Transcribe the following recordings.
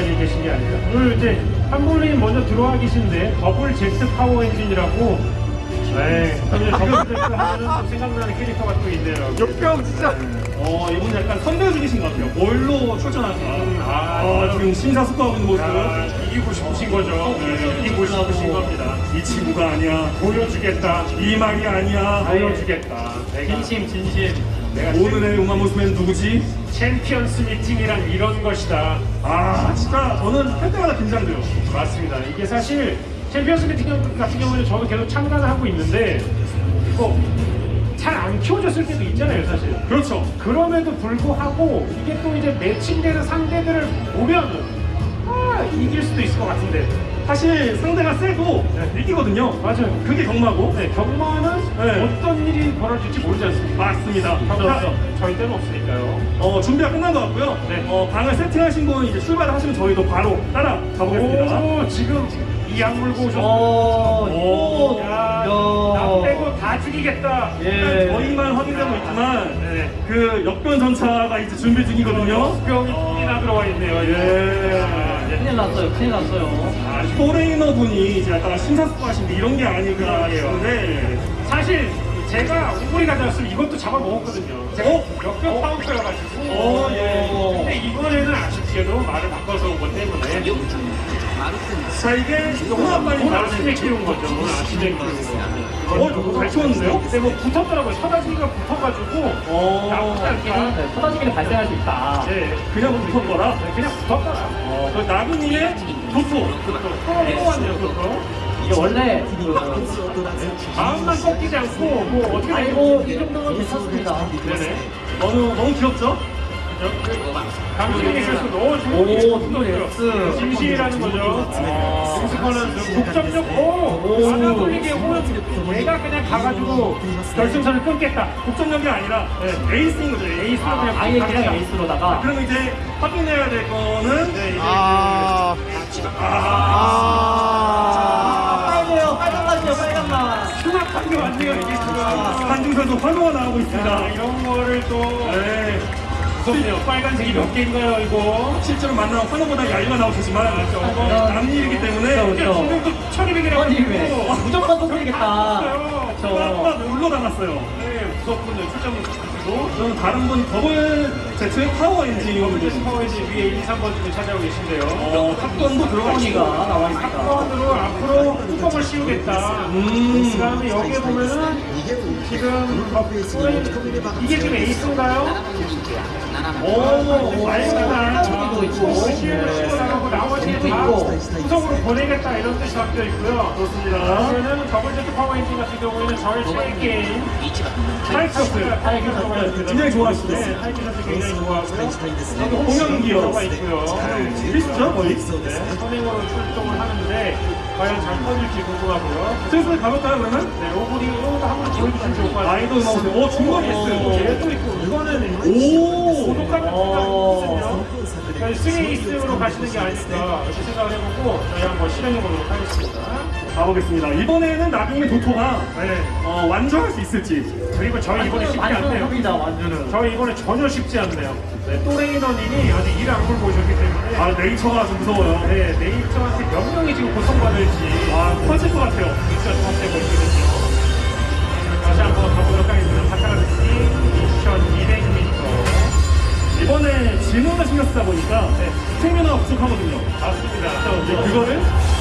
자리에 계신 게 아니라 오늘 이제 한볼님 먼저 들어와 계신데 더블 제트 파워 엔진이라고 네, 저는 더블 제트 생각나는 캐릭터가 또 있네요. 역병 진짜. 어 이분 약간 선배 중이신 것 같아요. 뭘로 출전하지? 아, 아, 지금 심사숙고하고 있는 모습. 야, 이기고 싶으신 거죠. 네, 이기고 싶으신 겁니다. 이 친구가 아니야. 보여주겠다. 이 말이 아니야. 보여주겠다. 내가 진심 진심 오늘의 용마 모습은 누구지? 챔피언스 미팅이란 이런 것이다. 아 진짜 저는 할 때마다 긴장돼요. 맞습니다. 이게 사실 챔피언스 미팅 같은 경우는 저도 계속 참가를 하고 있는데 이거 잘안 키워졌을 때도 있잖아요, 사실. 그렇죠. 그럼에도 불구하고 이게 또 이제 매칭되는 상대들을 보면은 아 이길 수도 있을 것 같은데 사실 상대가 세도 이기거든요. 맞아요. 그게 경마고. 네, 경마는 네. 어떤 일이 벌어질지 모르지 않습니까? 맞습니다. 경마 자, 저희 때는 없으니까요. 어, 준비가 끝난 것 같고요. 네. 어, 방을 세팅하신 분 이제 출발을 하시면 저희도 바로 따라 가보겠습니다. 오 지금 이약 물고 오셨어요. 오, 야, 야. 나 빼고 다 죽이겠다. 예. 저희만 확인되고 있지만 네. 그 역변 전차가 이제 준비 중이거든요. 병이 뿔이나 들어와 있네요. 예. 아, 예. 큰일 났어요 큰일 났어요 아, 포레이너 분이 이제 약간 심사숙고하신데 이런 게 아닌가 그러게요. 싶은데 사실 제가 우리 가져왔으면 이것도 잡아먹었거든요. 제가 어? 역병 파운드여가지고. 어, 예. 근데 이번에는 아쉽게도 말을 바꿔서 온 것 때문에 자 이게 나왔을 아침에 때 키운 거죠. 오늘 아침에 키운 거. 어, 잘 키웠는데요? 근데 뭐 붙었더라고요. 서다지가 붙어가지고 나쁘지 어, 않다. 네, 터지기는 발생할 수 있다 네. 그냥 붙었거라. 네, 그냥 붙었더라. 어, 그 나그님의 도토. 또 왔네요, 또. 이게 원래 그 마음만 꺾이지 않고 뭐 어떻게 아이고 이 정도면 괜찮습니다 네네. 너무 너무 귀엽죠? 그래서 너무 오. 진실이라는 거죠. 승수권은 독점력 오 하나 돌리게 오면 내가 그냥 가가지고 결승선을 끊겠다. 독점력이 아니라 네, 에이스인 거죠. 에이스. 에이스로 그냥 아예 그냥. 에이스로다가 그럼 이제 확인해야 될 거는 네, 이제 아, 아, 빨개요 빨간맛이요 빨간맛 흉악한 게 많네요 이게 지금. 한중선도 환호가 나오고 야, 있습니다. 이런 거를 또 네. 무섭네요. 빨간색이 몇 개인가요 이거? 실제로 만나면 환호보다 야유가 나오겠지만 저거 남일이기 때문에 그렇죠. 지금 또 천이백이라고 아니 왜 무조건 터뜨리겠다 막저 울러 담았어요. 네, 무섭군요. 출장을 가지고. 저는 다른 분 더블 제트의 파워 더블 엔진 파워지 위에 1, 2, 3번 중에 찾아오고 계신데요. 어, 탑건도 들어가 토니가 있고 나와 있다 사건으로 앞으로 뚜껑을 씌우겠다. 음. 그 다음에 여기에 보면은 지금 어, 이게 지금 에이스인가요? 오, 알겠다. 토니도 있고 나머지는 다 있고. 구성으로 보내겠다 이런 뜻이 담겨 있고요. 그렇습니다. 그러면은 더블 제트 파워 엔진 같은 경우에는 저의 최애 게임 있습니다. 굉장히 좋아하시죠? 네, 타이커스 굉장히 좋아하고요. 공연 기어 들어가 있고요. 필수죠 거의. 네, 선행으로 출동을 하는데 과연 잘 터질지 궁금하고요. 슬슬 가볼까요 그러면? 네, 로봇이 로봇 한번 보여주시면 좋을 것 같아요. 아이돌 마우스. 오 중거리 S. 얘도 있고 이거는 오. 고독감이 어. 있거든요. 스레이스로 가시는 게 아닐까 이렇게 생각을 해보고 저희 한번 실행해 보도록 하겠습니다. 가보겠습니다. 이번에는 나중에 도토가 네. 어, 완주할 수 있을지. 그리고 저희 이번에 쉽지 않네요. 완전은 저희 이번에 전혀 쉽지 않네요. 네, 또 레이너님이 아직 일 악물 보셨기 때문에 아 네이처가 좀 무서워요. 네, 네이처한테 몇 명이 지금 고통받을지 아 터질 것 같아요.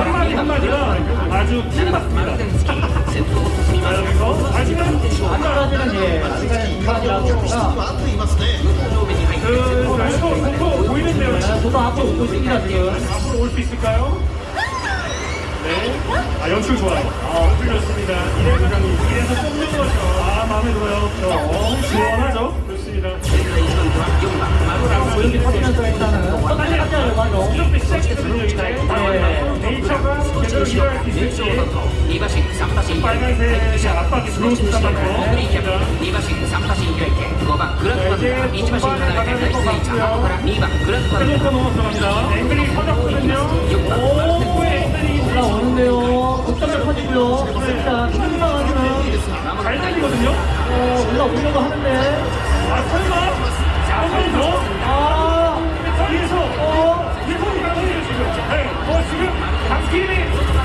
한마디 한마디가 아주 팀받습니다 자 여기서 하지만 한마디는 예그 결코 보통 보이는데요 저도 앞으로 오고 있습니다 지금 앞으로 올 수 있을까요? 네. 아 연출 좋아요 아 틀렸습니다 이래서 이래서 뽑는 거죠 아 마음에 들어요 어, 시원하죠? 좋습니다 자, 여기 터지면서 일단 상당하지는 잘 달리거든요. 어, 올라오려고 하는데 아, 설마? 한번 더? 박기림이.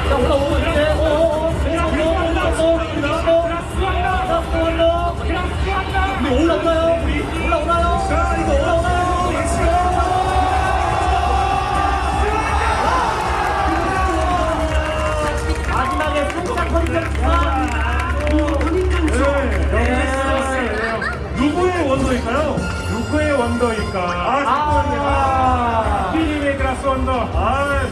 자 올라오고 있는데 어, 어, 어, 그냥 왼손으로 올라간다. 올라오고 올라간다. 자, 올라. 그냥 수한다. 근데 올라오나요? 올라오나요? 자, 이거 올라오나요? 마지막에 살짝 허리졌지만 네, 누구의 원더일까요? 누구의 원더일까? 아, 아, 피님의 그라스 원더. 아,